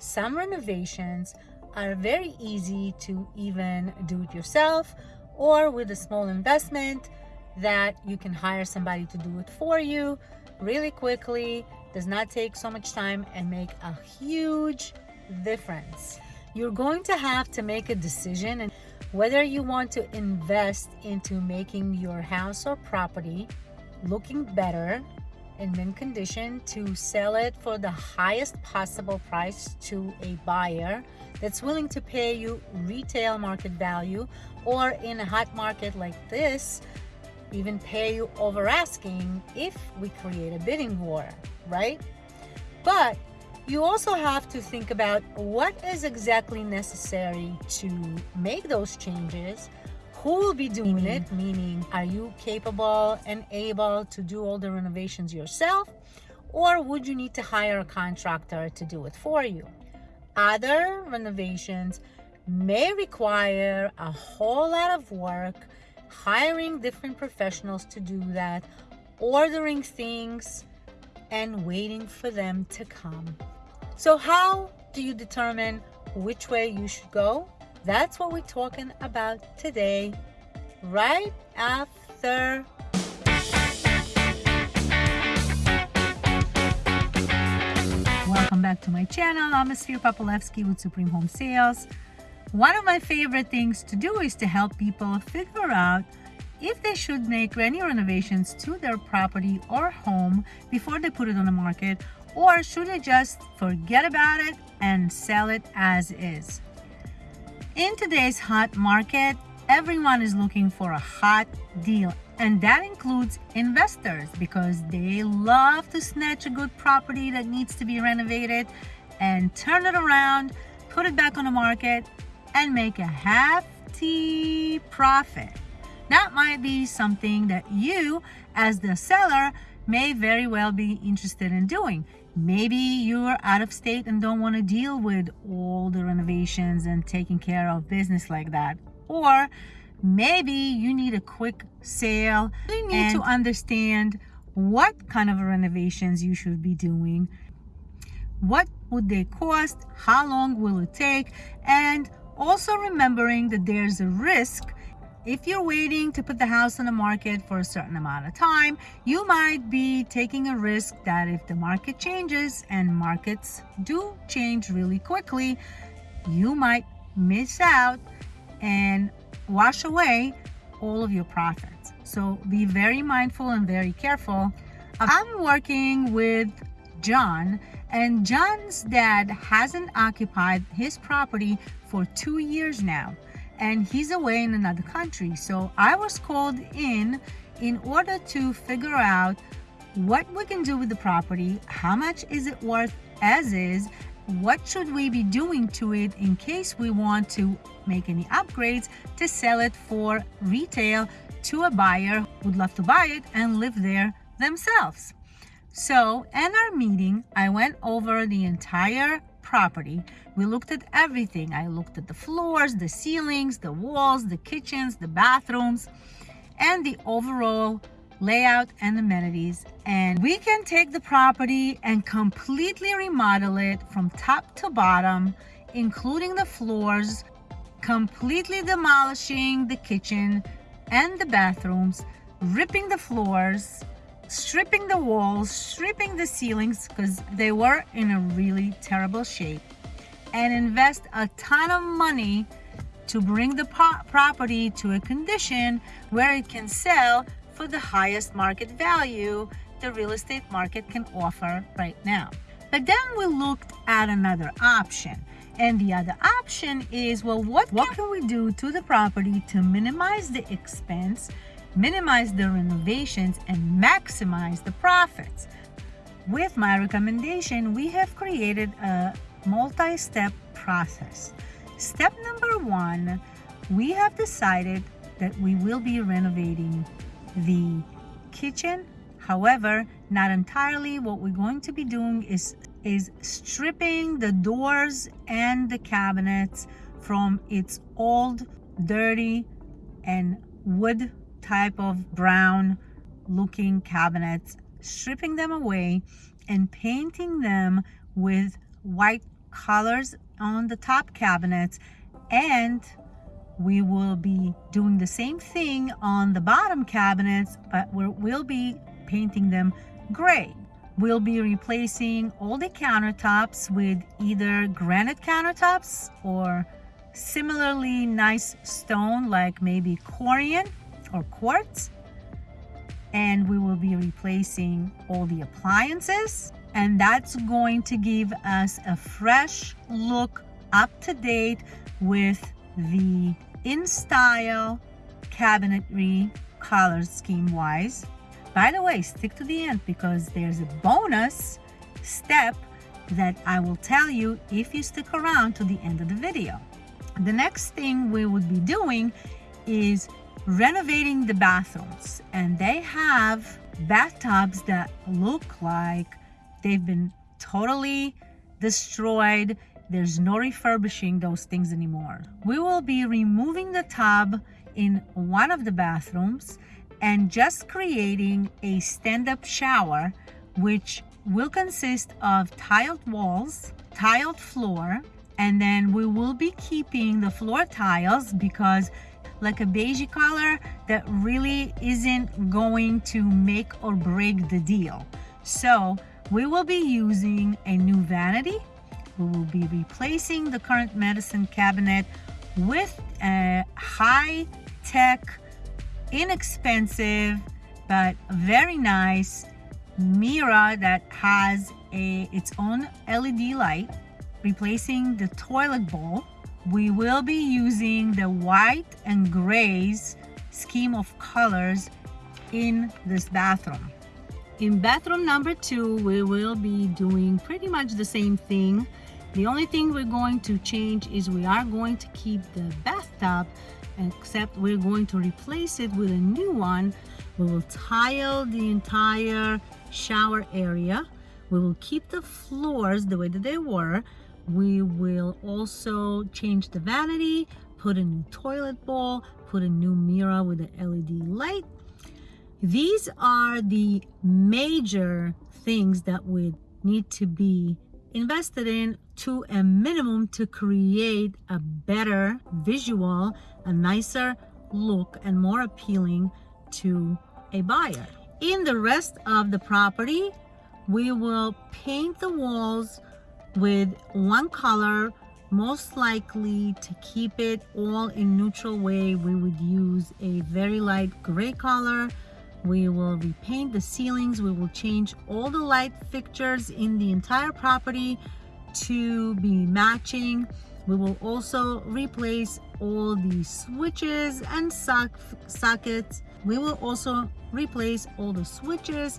some renovations are very easy to even do it yourself or with a small investment that you can hire somebody to do it for you really quickly does not take so much time and make a huge difference. You're going to have to make a decision and whether you want to invest into making your house or property looking better in mint condition to sell it for the highest possible price to a buyer that's willing to pay you retail market value or in a hot market like this even pay you over asking if we create a bidding war right? But you also have to think about what is exactly necessary to make those changes who will be doing it meaning are you capable and able to do all the renovations yourself or would you need to hire a contractor to do it for you? Other renovations may require a whole lot of work hiring different professionals to do that ordering things and waiting for them to come. So how do you determine which way you should go that's what we're talking about today, right after Welcome back to my channel. I'm Esfir Papalevsky with Supreme Home Sales. One of my favorite things to do is to help people figure out if they should make any renovations to their property or home before they put it on the market or should they just forget about it and sell it as is. In today's hot market, everyone is looking for a hot deal and that includes investors because they love to snatch a good property that needs to be renovated and turn it around, put it back on the market and make a hefty profit. That might be something that you as the seller may very well be interested in doing. Maybe you're out of state and don't want to deal with all the renovations and taking care of business like that. Or maybe you need a quick sale. You need to understand what kind of renovations you should be doing. What would they cost? How long will it take? And also remembering that there's a risk if you're waiting to put the house on the market for a certain amount of time, you might be taking a risk that if the market changes and markets do change really quickly, you might miss out and wash away all of your profits. So be very mindful and very careful. I'm working with John and John's dad hasn't occupied his property for two years now and he's away in another country. So I was called in in order to figure out what we can do with the property, how much is it worth as is, what should we be doing to it in case we want to make any upgrades to sell it for retail to a buyer who would love to buy it and live there themselves. So in our meeting, I went over the entire property. We looked at everything. I looked at the floors, the ceilings, the walls, the kitchens, the bathrooms, and the overall layout and amenities. And we can take the property and completely remodel it from top to bottom, including the floors, completely demolishing the kitchen and the bathrooms, ripping the floors, stripping the walls, stripping the ceilings because they were in a really terrible shape and invest a ton of money to bring the property to a condition where it can sell for the highest market value the real estate market can offer right now. But then we looked at another option. And the other option is, well, what, what can we do to the property to minimize the expense minimize the renovations and maximize the profits. With my recommendation, we have created a multi-step process. Step number one, we have decided that we will be renovating the kitchen. However, not entirely. What we're going to be doing is, is stripping the doors and the cabinets from its old, dirty, and wood type of brown looking cabinets, stripping them away and painting them with white colors on the top cabinets. And we will be doing the same thing on the bottom cabinets but we will be painting them gray. We'll be replacing all the countertops with either granite countertops or similarly nice stone like maybe corian or quartz and we will be replacing all the appliances. And that's going to give us a fresh look up to date with the in style cabinetry color scheme wise. By the way stick to the end because there's a bonus step that I will tell you if you stick around to the end of the video. The next thing we would be doing is renovating the bathrooms and they have bathtubs that look like they've been totally destroyed. There's no refurbishing those things anymore. We will be removing the tub in one of the bathrooms and just creating a stand-up shower which will consist of tiled walls tiled floor and then we will be keeping the floor tiles because like a beige color that really isn't going to make or break the deal. So we will be using a new vanity. We will be replacing the current medicine cabinet with a high-tech, inexpensive, but very nice mirror that has a its own LED light, replacing the toilet bowl we will be using the white and grays scheme of colors in this bathroom. In bathroom number two, we will be doing pretty much the same thing. The only thing we're going to change is we are going to keep the bathtub, except we're going to replace it with a new one. We will tile the entire shower area. We will keep the floors the way that they were, we will also change the vanity, put a new toilet bowl, put a new mirror with an LED light. These are the major things that would need to be invested in to a minimum to create a better visual, a nicer look and more appealing to a buyer. In the rest of the property, we will paint the walls with one color most likely to keep it all in neutral way we would use a very light gray color. We will repaint the ceilings. We will change all the light fixtures in the entire property to be matching. We will also replace all the switches and sock sockets. We will also replace all the switches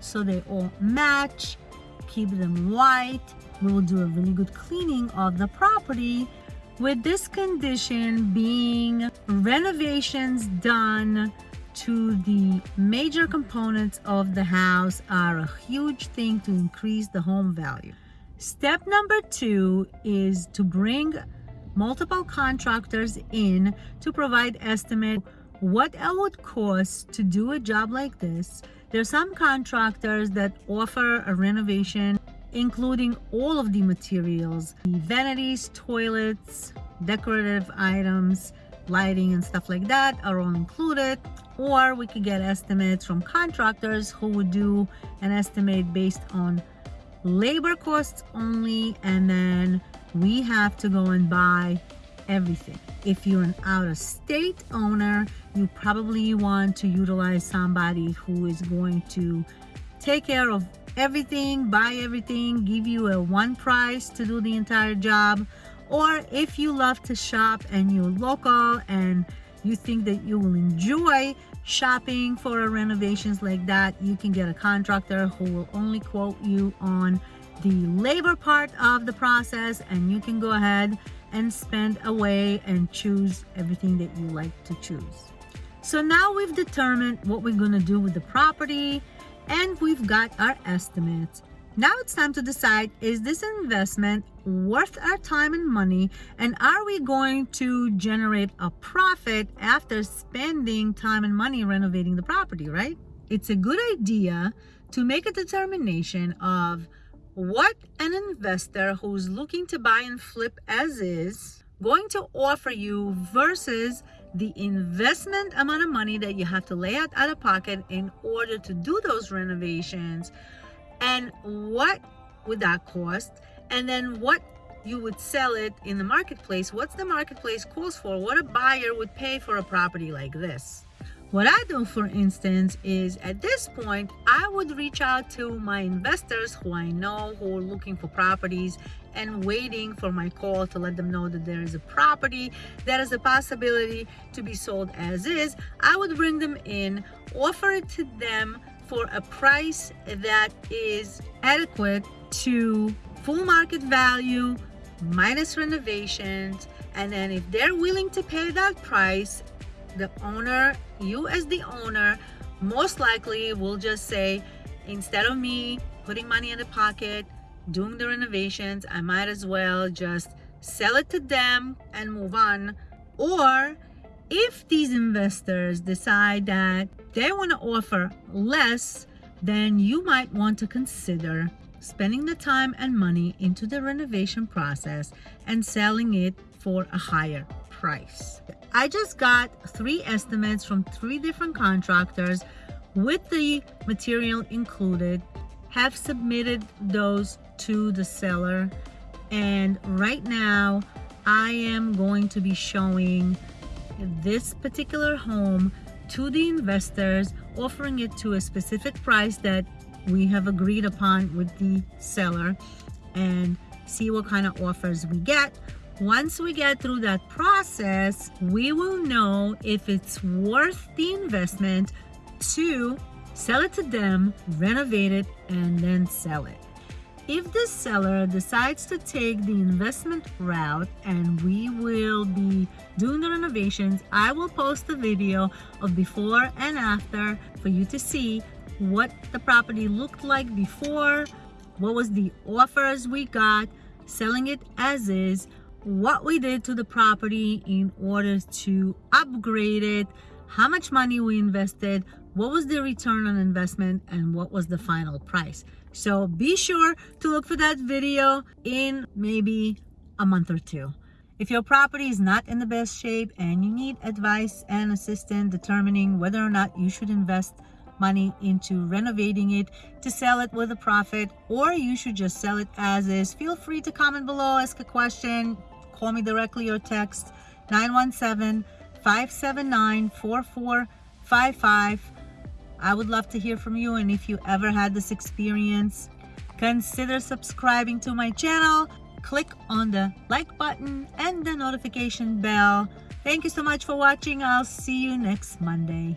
so they all match keep them white we will do a really good cleaning of the property with this condition being renovations done to the major components of the house are a huge thing to increase the home value. Step number two is to bring multiple contractors in to provide estimate what it would cost to do a job like this. There's some contractors that offer a renovation including all of the materials, the vanities, toilets, decorative items, lighting and stuff like that are all included. Or we could get estimates from contractors who would do an estimate based on labor costs only and then we have to go and buy everything. If you're an out-of-state owner, you probably want to utilize somebody who is going to take care of everything, buy everything, give you a one price to do the entire job. Or if you love to shop and you're local and you think that you will enjoy shopping for renovations like that, you can get a contractor who will only quote you on the labor part of the process and you can go ahead and spend away and choose everything that you like to choose. So now we've determined what we're going to do with the property and we've got our estimates. Now it's time to decide, is this investment worth our time and money? And are we going to generate a profit after spending time and money renovating the property, right? It's a good idea to make a determination of what an investor who's looking to buy and flip as is going to offer you versus the investment amount of money that you have to lay out out of pocket in order to do those renovations. And what would that cost? And then what you would sell it in the marketplace what's the marketplace calls for? What a buyer would pay for a property like this what I do, for instance, is at this point, I would reach out to my investors who I know who are looking for properties and waiting for my call to let them know that there is a property that is a possibility to be sold as is. I would bring them in, offer it to them for a price that is adequate to full market value minus renovations. And then if they're willing to pay that price, the owner, you as the owner, most likely will just say, instead of me putting money in the pocket, doing the renovations, I might as well just sell it to them and move on. Or if these investors decide that they want to offer less, then you might want to consider spending the time and money into the renovation process and selling it for a higher price. I just got three estimates from three different contractors with the material included, have submitted those to the seller, and right now I am going to be showing this particular home to the investors, offering it to a specific price that we have agreed upon with the seller and see what kind of offers we get once we get through that process, we will know if it's worth the investment to sell it to them, renovate it, and then sell it. If the seller decides to take the investment route and we will be doing the renovations, I will post a video of before and after for you to see what the property looked like before, what was the offers we got, selling it as is, what we did to the property in order to upgrade it, how much money we invested, what was the return on investment, and what was the final price. So be sure to look for that video in maybe a month or two. If your property is not in the best shape and you need advice and assistance determining whether or not you should invest money into renovating it to sell it with a profit or you should just sell it as is feel free to comment below ask a question call me directly or text 917-579-4455 I would love to hear from you and if you ever had this experience consider subscribing to my channel. Click on the like button and the notification bell. Thank you so much for watching. I'll see you next Monday